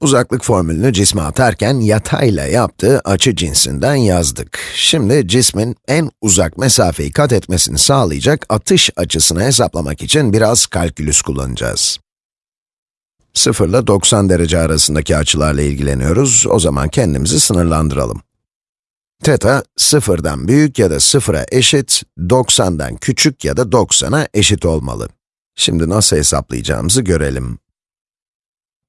Uzaklık formülünü cisme atarken yatayla yaptığı açı cinsinden yazdık. Şimdi cismin en uzak mesafeyi kat etmesini sağlayacak atış açısını hesaplamak için biraz kalkülüs kullanacağız. 0 ile 90 derece arasındaki açılarla ilgileniyoruz, o zaman kendimizi sınırlandıralım. Teta, 0'dan büyük ya da 0'a eşit, 90'dan küçük ya da 90'a eşit olmalı. Şimdi nasıl hesaplayacağımızı görelim.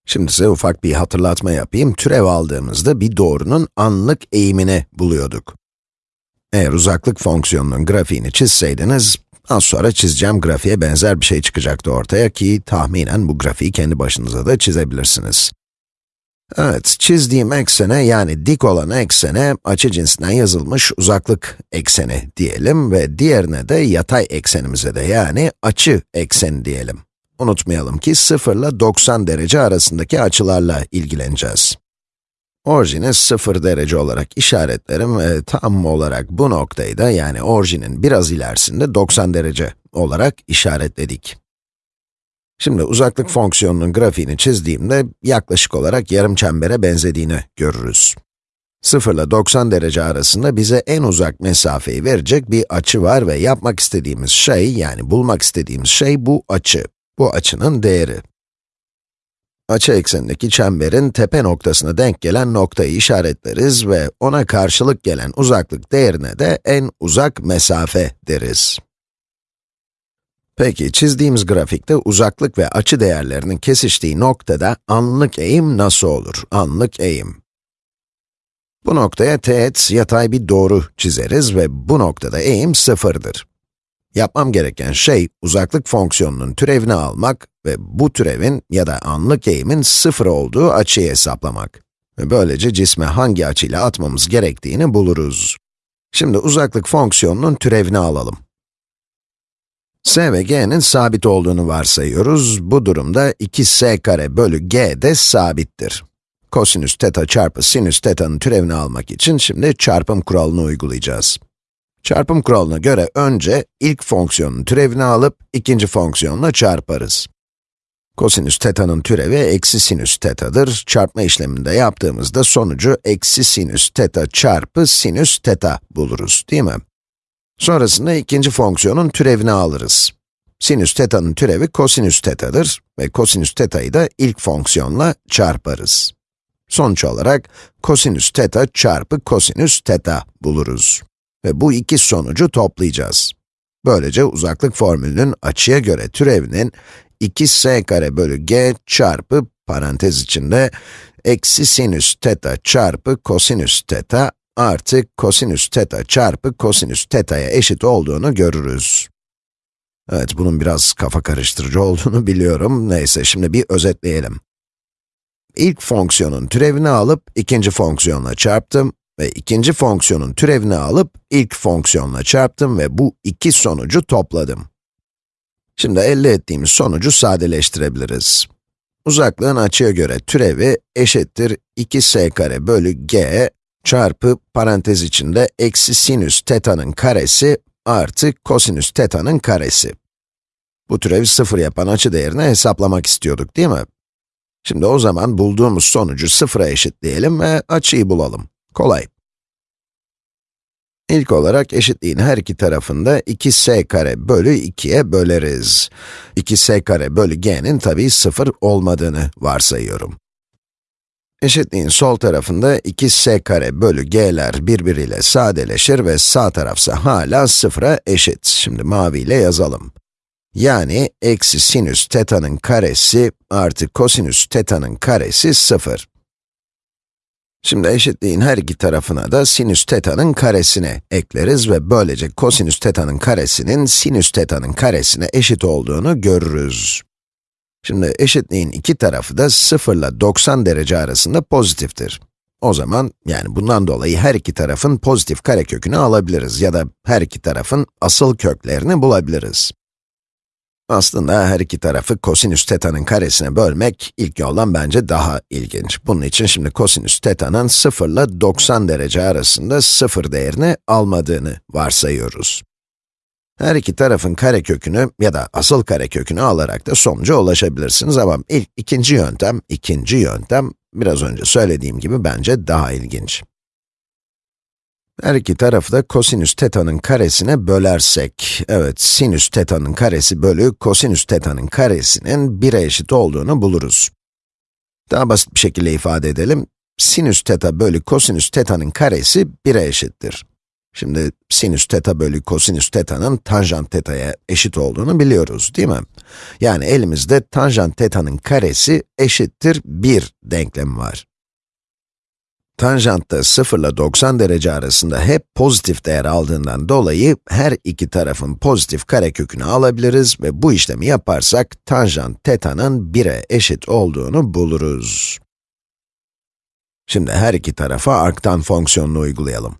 Şimdi size ufak bir hatırlatma yapayım. Türev aldığımızda bir doğrunun anlık eğimini buluyorduk. Eğer uzaklık fonksiyonunun grafiğini çizseydiniz, az sonra çizeceğim grafiğe benzer bir şey çıkacaktı ortaya ki tahminen bu grafiği kendi başınıza da çizebilirsiniz. Evet, çizdiğim eksene yani dik olan eksene açı cinsinden yazılmış uzaklık ekseni diyelim ve diğerine de yatay eksenimize de yani açı ekseni diyelim. Unutmayalım ki 0 ile 90 derece arasındaki açılarla ilgileneceğiz. Orijini 0 derece olarak işaretlerim ve tam olarak bu noktayı da yani orijinin biraz ilerisinde 90 derece olarak işaretledik. Şimdi uzaklık fonksiyonunun grafiğini çizdiğimde yaklaşık olarak yarım çembere benzediğini görürüz. 0 ile 90 derece arasında bize en uzak mesafeyi verecek bir açı var ve yapmak istediğimiz şey, yani bulmak istediğimiz şey bu açı. Bu açının değeri. Açı eksenindeki çemberin tepe noktasına denk gelen noktayı işaretleriz ve ona karşılık gelen uzaklık değerine de en uzak mesafe deriz. Peki, çizdiğimiz grafikte uzaklık ve açı değerlerinin kesiştiği noktada anlık eğim nasıl olur? Anlık eğim. Bu noktaya teğet yatay bir doğru çizeriz ve bu noktada eğim sıfırdır. Yapmam gereken şey, uzaklık fonksiyonunun türevini almak ve bu türevin ya da anlık eğimin sıfır olduğu açıyı hesaplamak. Ve böylece cisme hangi açıyla atmamız gerektiğini buluruz. Şimdi uzaklık fonksiyonunun türevini alalım. s ve g'nin sabit olduğunu varsayıyoruz. Bu durumda 2s kare bölü g de sabittir. Kosinüs teta çarpı sinüs teta'nın türevini almak için şimdi çarpım kuralını uygulayacağız. Çarpım kuralına göre önce ilk fonksiyonun türevini alıp ikinci fonksiyonla çarparız. Kosinüs teta'nın türevi eksi sinüs teta'dır. Çarpma işleminde yaptığımızda sonucu eksi sinüs teta çarpı sinüs teta buluruz, değil mi? Sonrasında ikinci fonksiyonun türevini alırız. Sinüs teta'nın türevi kosinüs teta'dır ve kosinüs teta'yı da ilk fonksiyonla çarparız. Sonuç olarak kosinüs teta çarpı kosinüs teta buluruz. Ve bu iki sonucu toplayacağız. Böylece uzaklık formülünün açıya göre türevinin 2s kare bölü g çarpı parantez içinde eksi sinüs teta çarpı kosinüs teta artı kosinüs teta çarpı kosinüs teta'ya eşit olduğunu görürüz. Evet, bunun biraz kafa karıştırıcı olduğunu biliyorum. Neyse, şimdi bir özetleyelim. İlk fonksiyonun türevini alıp ikinci fonksiyonla çarptım ve ikinci fonksiyonun türevini alıp ilk fonksiyonla çarptım ve bu iki sonucu topladım. Şimdi elde ettiğimiz sonucu sadeleştirebiliriz. Uzaklığın açıya göre türevi eşittir 2s kare bölü g çarpı parantez içinde eksi sinüs teta'nın karesi artı kosinüs teta'nın karesi. Bu türevi sıfır yapan açı değerini hesaplamak istiyorduk değil mi? Şimdi o zaman bulduğumuz sonucu sıfıra eşitleyelim ve açıyı bulalım. Kolay. İlk olarak eşitliğin her iki tarafında 2s kare bölü 2'ye böleriz. 2s kare bölü g'nin tabii 0 olmadığını varsayıyorum. Eşitliğin sol tarafında 2s kare bölü g'ler birbiriyle sadeleşir ve sağ tarafsa hala 0'a eşit. Şimdi maviyle yazalım. Yani eksi sinüs teta'nın karesi artı kosinüs teta'nın karesi 0. Şimdi eşitliğin her iki tarafına da sinüs teta'nın karesini ekleriz ve böylece kosinüs teta'nın karesinin sinüs teta'nın karesine eşit olduğunu görürüz. Şimdi eşitliğin iki tarafı da 0 ile 90 derece arasında pozitiftir. O zaman, yani bundan dolayı her iki tarafın pozitif karekökünü alabiliriz ya da her iki tarafın asıl köklerini bulabiliriz. Aslında her iki tarafı kosinüs teta'nın karesine bölmek ilk yoldan bence daha ilginç. Bunun için şimdi kosinüs teta'nın 0 ile 90 derece arasında 0 değerini almadığını varsayıyoruz. Her iki tarafın karekökünü ya da asıl karekökünü alarak da sonuca ulaşabilirsiniz ama ilk ikinci yöntem, ikinci yöntem biraz önce söylediğim gibi bence daha ilginç. Her iki tarafı da kosinüs teta'nın karesine bölersek, evet sinüs teta'nın karesi bölü kosinüs teta'nın karesinin 1'e eşit olduğunu buluruz. Daha basit bir şekilde ifade edelim. Sinüs teta bölü kosinüs teta'nın karesi 1'e eşittir. Şimdi sinüs teta bölü kosinüs teta'nın tanjant teta'ya eşit olduğunu biliyoruz, değil mi? Yani elimizde tanjant teta'nın karesi eşittir 1 denklemi var. Tanjantta 0 ile 90 derece arasında hep pozitif değer aldığından dolayı her iki tarafın pozitif karekökünü alabiliriz ve bu işlemi yaparsak tanjant teta'nın 1'e eşit olduğunu buluruz. Şimdi her iki tarafa arktan fonksiyonunu uygulayalım.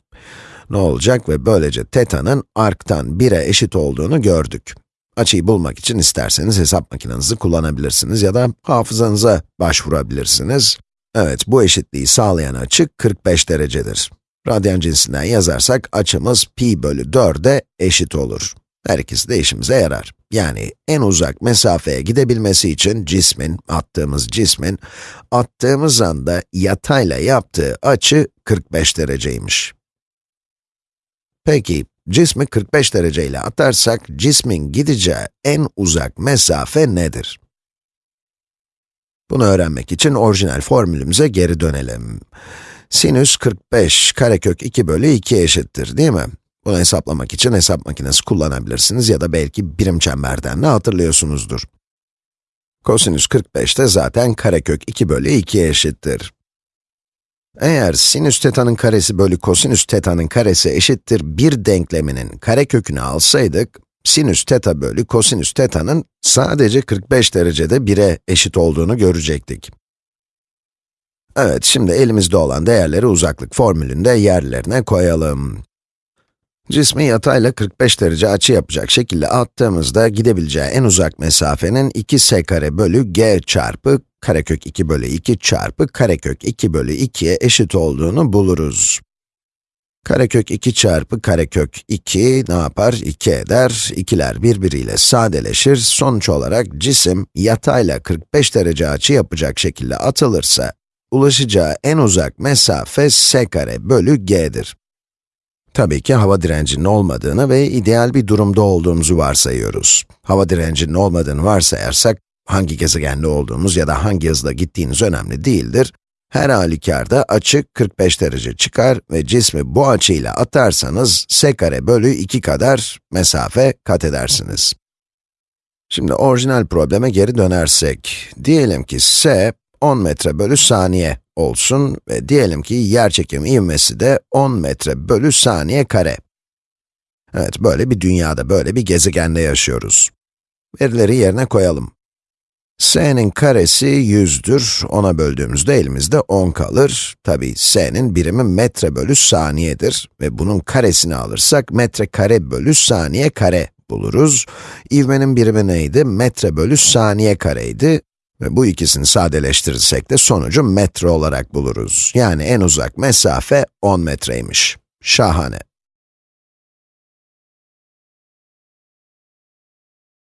Ne olacak ve böylece teta'nın arktan 1'e eşit olduğunu gördük. Açıyı bulmak için isterseniz hesap makinenizi kullanabilirsiniz ya da hafızanıza başvurabilirsiniz. Evet, bu eşitliği sağlayan açı 45 derecedir. Radyan cinsinden yazarsak açımız pi bölü 4'e eşit olur. Her ikisi de işimize yarar. Yani en uzak mesafeye gidebilmesi için cismin, attığımız cismin, attığımız anda yatayla yaptığı açı 45 dereceymiş. Peki, cismi 45 dereceyle atarsak, cismin gideceği en uzak mesafe nedir? Bunu öğrenmek için orijinal formülümüze geri dönelim. Sinüs 45 karekök 2 bölü 2 eşittir, değil mi? Bunu hesaplamak için hesap makinesi kullanabilirsiniz ya da belki birim çemberden de hatırlıyorsunuzdur. Kosinüs 45 de zaten karekök 2 bölü 2'ye eşittir. Eğer sinüs teta'nın karesi bölü kosinüs teta'nın karesi eşittir 1 denkleminin karekökünü alsaydık, sinüs teta bölü kosinüs teta'nın sadece 45 derecede 1'e eşit olduğunu görecektik. Evet, şimdi elimizde olan değerleri uzaklık formülünde yerlerine koyalım. Cismi yatayla 45 derece açı yapacak şekilde attığımızda gidebileceği en uzak mesafenin 2s kare bölü g çarpı karekök 2 bölü 2 çarpı karekök 2 bölü 2'ye eşit olduğunu buluruz. Karekök 2 çarpı karekök 2 ne yapar? 2 eder. 2'ler birbiriyle sadeleşir. Sonuç olarak cisim yatayla 45 derece açı yapacak şekilde atılırsa, ulaşacağı en uzak mesafe s kare bölü g'dir. Tabii ki hava direncinin olmadığını ve ideal bir durumda olduğumuzu varsayıyoruz. Hava direncinin olmadığını varsayarsak, hangi gezegende olduğumuz ya da hangi hızla gittiğiniz önemli değildir. Her halükarda açı 45 derece çıkar ve cismi bu açıyla atarsanız s kare bölü 2 kadar mesafe kat edersiniz. Şimdi orijinal probleme geri dönersek, diyelim ki s 10 metre bölü saniye olsun ve diyelim ki yerçekim ivmesi de 10 metre bölü saniye kare. Evet, böyle bir dünyada, böyle bir gezegende yaşıyoruz. Verileri yerine koyalım. S'nin karesi 100'dür, ona böldüğümüzde elimizde 10 kalır. Tabi s'nin birimi metre bölü saniyedir ve bunun karesini alırsak metre kare bölü saniye kare buluruz. İvmenin birimi neydi? Metre bölü saniye kareydi. Ve bu ikisini sadeleştirirsek de sonucu metre olarak buluruz. Yani en uzak mesafe 10 metreymiş. Şahane.